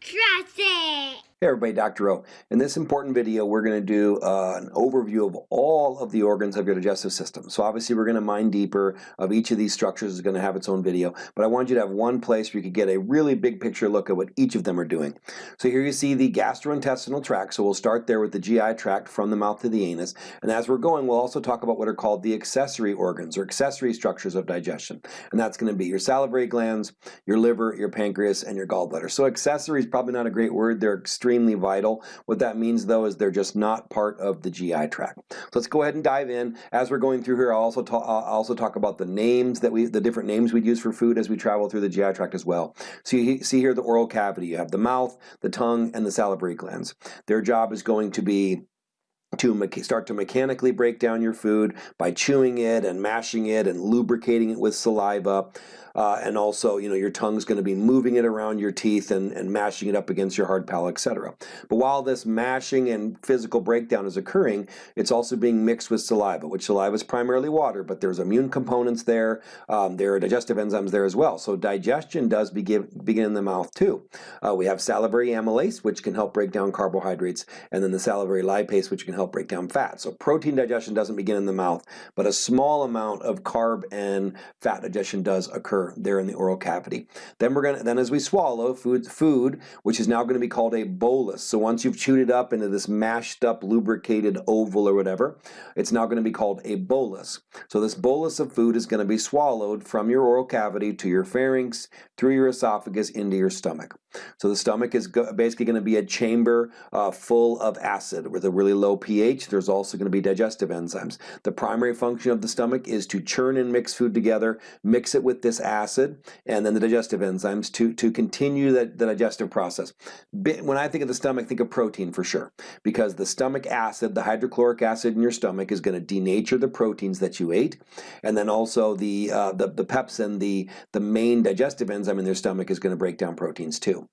Trust it! Hey everybody, Dr. O. In this important video, we're going to do uh, an overview of all of the organs of your digestive system. So obviously we're going to mine deeper of each of these structures is going to have its own video, but I want you to have one place where you could get a really big picture look at what each of them are doing. So here you see the gastrointestinal tract, so we'll start there with the GI tract from the mouth to the anus, and as we're going we'll also talk about what are called the accessory organs or accessory structures of digestion, and that's going to be your salivary glands, your liver, your pancreas, and your gallbladder. So accessory is probably not a great word, they're extremely vital. What that means though is they're just not part of the GI tract. So let's go ahead and dive in. As we're going through here, I'll also, talk, I'll also talk about the names that we, the different names we'd use for food as we travel through the GI tract as well. So you see here the oral cavity. You have the mouth, the tongue, and the salivary glands. Their job is going to be to start to mechanically break down your food by chewing it and mashing it and lubricating it with saliva. Uh, and also, you know, your tongue's going to be moving it around your teeth and, and mashing it up against your hard palate, etc. But while this mashing and physical breakdown is occurring, it's also being mixed with saliva, which saliva is primarily water, but there's immune components there. Um, there are digestive enzymes there as well. So digestion does begin, begin in the mouth too. Uh, we have salivary amylase, which can help break down carbohydrates, and then the salivary lipase, which can help break down fat. So protein digestion doesn't begin in the mouth, but a small amount of carb and fat digestion does occur there in the oral cavity. Then we're gonna then as we swallow food food, which is now going to be called a bolus. So once you've chewed it up into this mashed up lubricated oval or whatever, it's now going to be called a bolus. So this bolus of food is going to be swallowed from your oral cavity to your pharynx, through your esophagus into your stomach. So the stomach is basically going to be a chamber uh, full of acid with a really low pH. There's also going to be digestive enzymes. The primary function of the stomach is to churn and mix food together, mix it with this acid, and then the digestive enzymes to, to continue the, the digestive process. When I think of the stomach, think of protein for sure, because the stomach acid, the hydrochloric acid in your stomach is going to denature the proteins that you ate, and then also the, uh, the, the pepsin, the, the main digestive enzyme in their stomach is going to break down proteins too.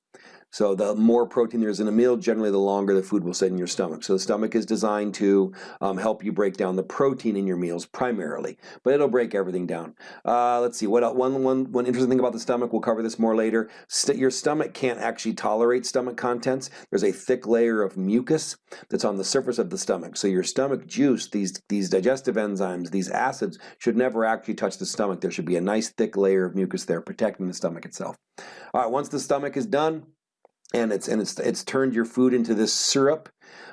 So the more protein there is in a meal, generally the longer the food will sit in your stomach. So the stomach is designed to um, help you break down the protein in your meals primarily, but it'll break everything down. Uh, let's see, what? One, one, one interesting thing about the stomach, we'll cover this more later. St your stomach can't actually tolerate stomach contents. There's a thick layer of mucus that's on the surface of the stomach. So your stomach juice, these, these digestive enzymes, these acids, should never actually touch the stomach. There should be a nice thick layer of mucus there protecting the stomach itself. All right, once the stomach is done, and it's and it's it's turned your food into this syrup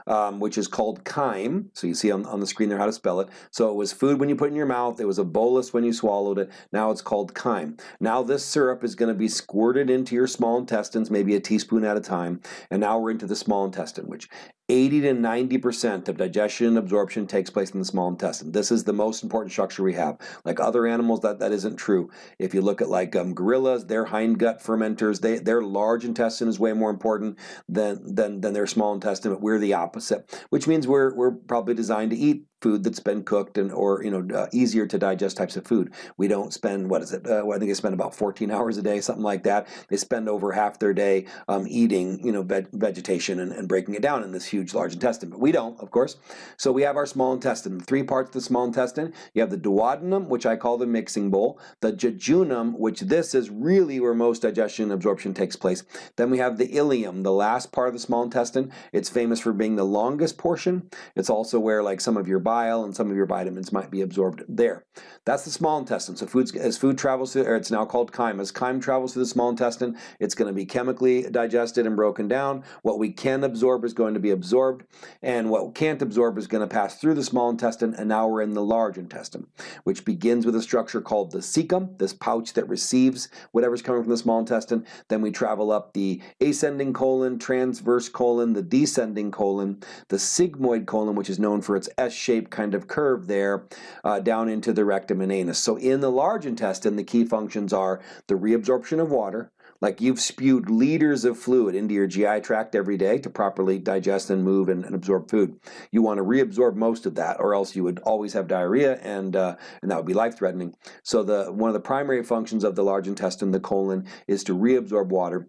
um, which is called chyme. So you see on, on the screen there how to spell it. So it was food when you put in your mouth, it was a bolus when you swallowed it, now it's called chyme. Now this syrup is going to be squirted into your small intestines, maybe a teaspoon at a time, and now we're into the small intestine, which 80 to 90% of digestion and absorption takes place in the small intestine. This is the most important structure we have. Like other animals, that, that isn't true. If you look at like um, gorillas, they're hindgut fermenters, they, their large intestine is way more important than, than, than their small intestine, but we're the opposite, which means we're, we're probably designed to eat food that's been cooked and or you know uh, easier to digest types of food. We don't spend what is it? Uh, I think they spend about 14 hours a day, something like that. They spend over half their day um, eating you know veg vegetation and, and breaking it down in this huge large intestine. But we don't, of course. So we have our small intestine. Three parts of the small intestine. You have the duodenum, which I call the mixing bowl. The jejunum, which this is really where most digestion and absorption takes place. Then we have the ileum, the last part of the small intestine. It's famous for being the longest portion. It's also where like some of your bile and some of your vitamins might be absorbed there. That's the small intestine. So foods, as food travels through, or it's now called chyme, as chyme travels through the small intestine, it's going to be chemically digested and broken down. What we can absorb is going to be absorbed, and what can't absorb is going to pass through the small intestine, and now we're in the large intestine, which begins with a structure called the cecum, this pouch that receives whatever's coming from the small intestine. Then we travel up the ascending colon, transverse colon, the descending colon, the sigmoid colon, which is known for its S-shaped kind of curve there uh, down into the rectum and anus. So in the large intestine, the key functions are the reabsorption of water, like you've spewed liters of fluid into your GI tract every day to properly digest and move and, and absorb food. You want to reabsorb most of that or else you would always have diarrhea and, uh, and that would be life-threatening. So the one of the primary functions of the large intestine, the colon, is to reabsorb water.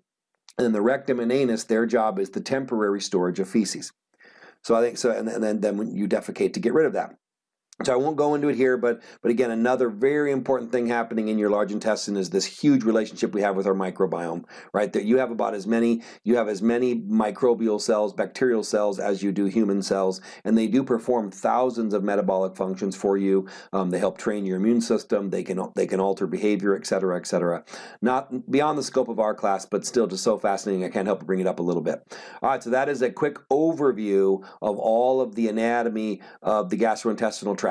And the rectum and anus, their job is the temporary storage of feces. So I think so, and, and then, then you defecate to get rid of that. So I won't go into it here, but but again, another very important thing happening in your large intestine is this huge relationship we have with our microbiome, right? That you have about as many you have as many microbial cells, bacterial cells as you do human cells, and they do perform thousands of metabolic functions for you. Um, they help train your immune system. They can they can alter behavior, et cetera, et cetera. Not beyond the scope of our class, but still just so fascinating. I can't help but bring it up a little bit. All right, so that is a quick overview of all of the anatomy of the gastrointestinal tract.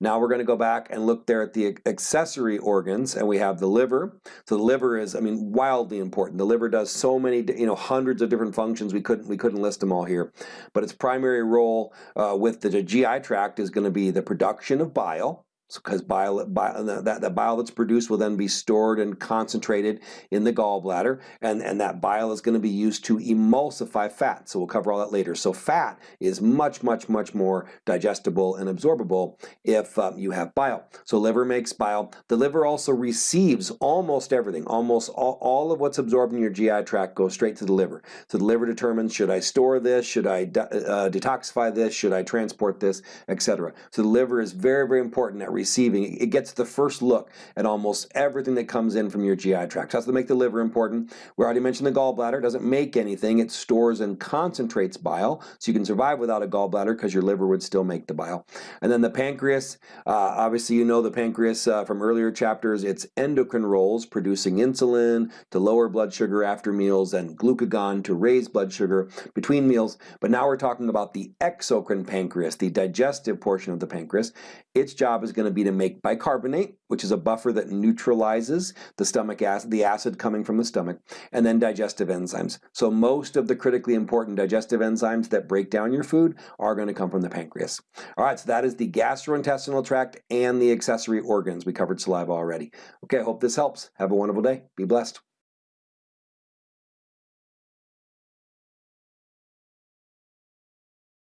Now we're going to go back and look there at the accessory organs, and we have the liver. So the liver is, I mean, wildly important. The liver does so many, you know, hundreds of different functions. We couldn't we couldn't list them all here, but its primary role uh, with the GI tract is going to be the production of bile because bile, bile, that, that bile that's produced will then be stored and concentrated in the gallbladder, and, and that bile is going to be used to emulsify fat. So we'll cover all that later. So fat is much, much, much more digestible and absorbable if um, you have bile. So liver makes bile. The liver also receives almost everything. Almost all, all of what's absorbed in your GI tract goes straight to the liver. So the liver determines should I store this, should I uh, detoxify this, should I transport this, etc. So the liver is very, very important at receiving. It gets the first look at almost everything that comes in from your GI tract. So that's to make the liver important. We already mentioned the gallbladder. It doesn't make anything. It stores and concentrates bile. So you can survive without a gallbladder because your liver would still make the bile. And then the pancreas, uh, obviously you know the pancreas uh, from earlier chapters. Its endocrine roles producing insulin to lower blood sugar after meals and glucagon to raise blood sugar between meals. But now we're talking about the exocrine pancreas, the digestive portion of the pancreas. Its job is going to be to make bicarbonate, which is a buffer that neutralizes the stomach acid, the acid coming from the stomach, and then digestive enzymes. So most of the critically important digestive enzymes that break down your food are going to come from the pancreas. All right, so that is the gastrointestinal tract and the accessory organs. We covered saliva already. Okay, I hope this helps. Have a wonderful day. Be blessed.